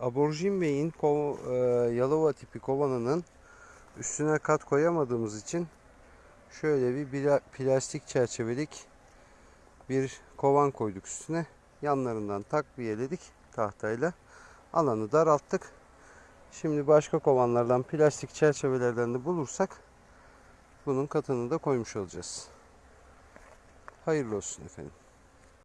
Aborjin Bey'in ko- e, Yalova tipi kovanının üstüne kat koyamadığımız için şöyle bir bila- plastik çerçevelik bir kovan koyduk üstüne. Yanlarından takviyeledik tahtayla. Alanı daralttık. Şimdi başka kovanlardan plastik çerçevelerden de bulursak bunun katını da koymuş olacağız. Hayırlı olsun efendim.